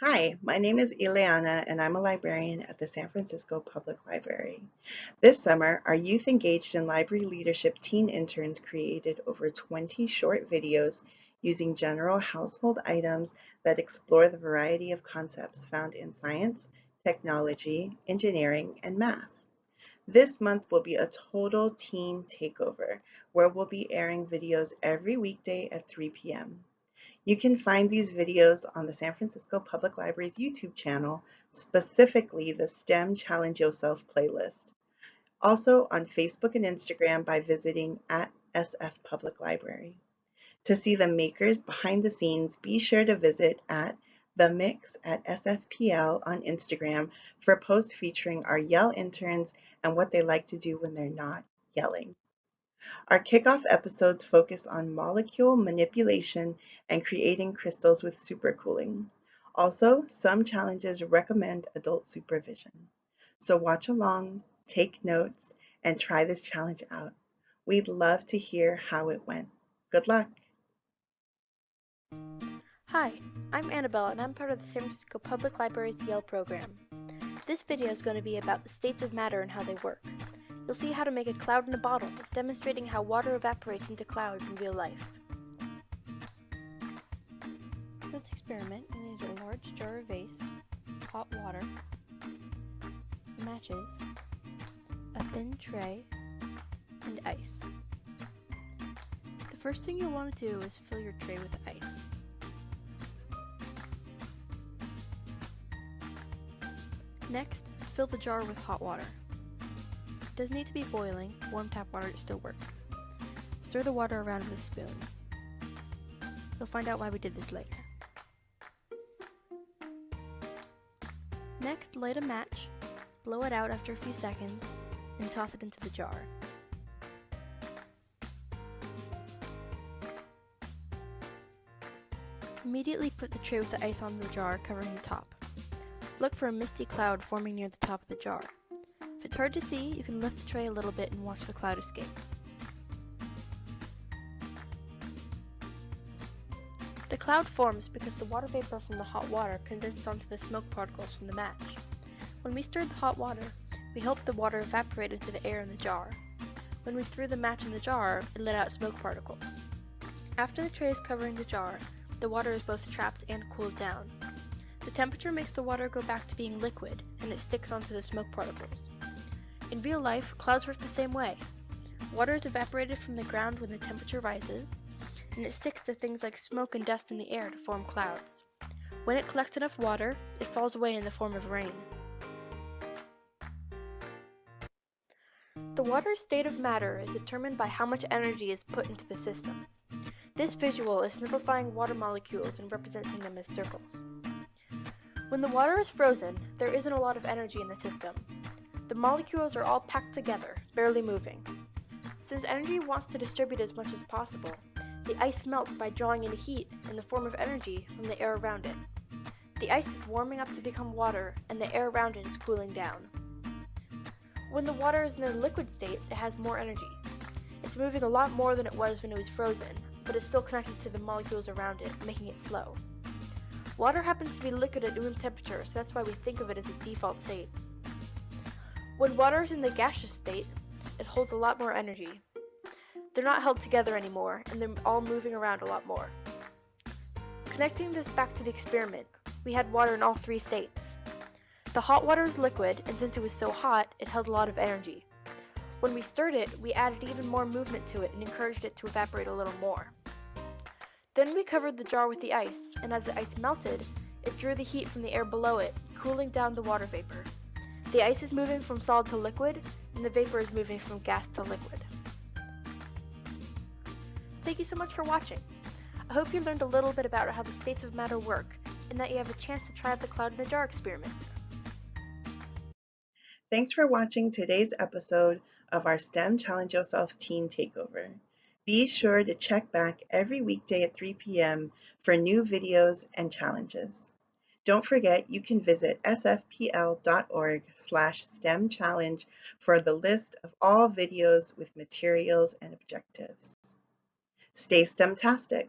Hi, my name is Ileana and I'm a librarian at the San Francisco Public Library. This summer, our Youth Engaged in Library Leadership teen interns created over 20 short videos using general household items that explore the variety of concepts found in science, technology, engineering, and math. This month will be a total teen takeover, where we'll be airing videos every weekday at 3 p.m. You can find these videos on the San Francisco Public Library's YouTube channel, specifically the STEM Challenge Yourself playlist. Also on Facebook and Instagram by visiting at SF Public Library. To see the makers behind the scenes, be sure to visit at The Mix at SFPL on Instagram for posts featuring our Yell interns and what they like to do when they're not yelling. Our kickoff episodes focus on molecule manipulation and creating crystals with supercooling. Also, some challenges recommend adult supervision. So watch along, take notes, and try this challenge out. We'd love to hear how it went. Good luck! Hi, I'm Annabella and I'm part of the San Francisco Public Library's Yell program. This video is going to be about the states of matter and how they work. You'll see how to make a cloud in a bottle, demonstrating how water evaporates into clouds in real life. For this experiment, we need a large jar or vase, hot water, matches, a thin tray, and ice. The first thing you'll want to do is fill your tray with ice. Next, fill the jar with hot water doesn't need to be boiling, warm tap water still works. Stir the water around with a spoon. You'll find out why we did this later. Next, light a match, blow it out after a few seconds, and toss it into the jar. Immediately put the tray with the ice on the jar, covering the top. Look for a misty cloud forming near the top of the jar. It's hard to see, you can lift the tray a little bit and watch the cloud escape. The cloud forms because the water vapor from the hot water condenses onto the smoke particles from the match. When we stirred the hot water, we helped the water evaporate into the air in the jar. When we threw the match in the jar, it let out smoke particles. After the tray is covering the jar, the water is both trapped and cooled down. The temperature makes the water go back to being liquid, and it sticks onto the smoke particles. In real life, clouds work the same way. Water is evaporated from the ground when the temperature rises, and it sticks to things like smoke and dust in the air to form clouds. When it collects enough water, it falls away in the form of rain. The water's state of matter is determined by how much energy is put into the system. This visual is simplifying water molecules and representing them as circles. When the water is frozen, there isn't a lot of energy in the system, molecules are all packed together, barely moving. Since energy wants to distribute as much as possible, the ice melts by drawing in heat in the form of energy from the air around it. The ice is warming up to become water, and the air around it is cooling down. When the water is in the liquid state, it has more energy. It's moving a lot more than it was when it was frozen, but it's still connected to the molecules around it, making it flow. Water happens to be liquid at room temperature, so that's why we think of it as a default state. When water is in the gaseous state, it holds a lot more energy. They're not held together anymore, and they're all moving around a lot more. Connecting this back to the experiment, we had water in all three states. The hot water is liquid, and since it was so hot, it held a lot of energy. When we stirred it, we added even more movement to it and encouraged it to evaporate a little more. Then we covered the jar with the ice, and as the ice melted, it drew the heat from the air below it, cooling down the water vapor. The ice is moving from solid to liquid, and the vapor is moving from gas to liquid. Thank you so much for watching. I hope you learned a little bit about how the states of matter work, and that you have a chance to try out the cloud in a jar experiment. Thanks for watching today's episode of our STEM Challenge Yourself Teen Takeover. Be sure to check back every weekday at 3 p.m. for new videos and challenges. Don't forget you can visit sfpl.org slash STEM challenge for the list of all videos with materials and objectives. Stay STEMtastic.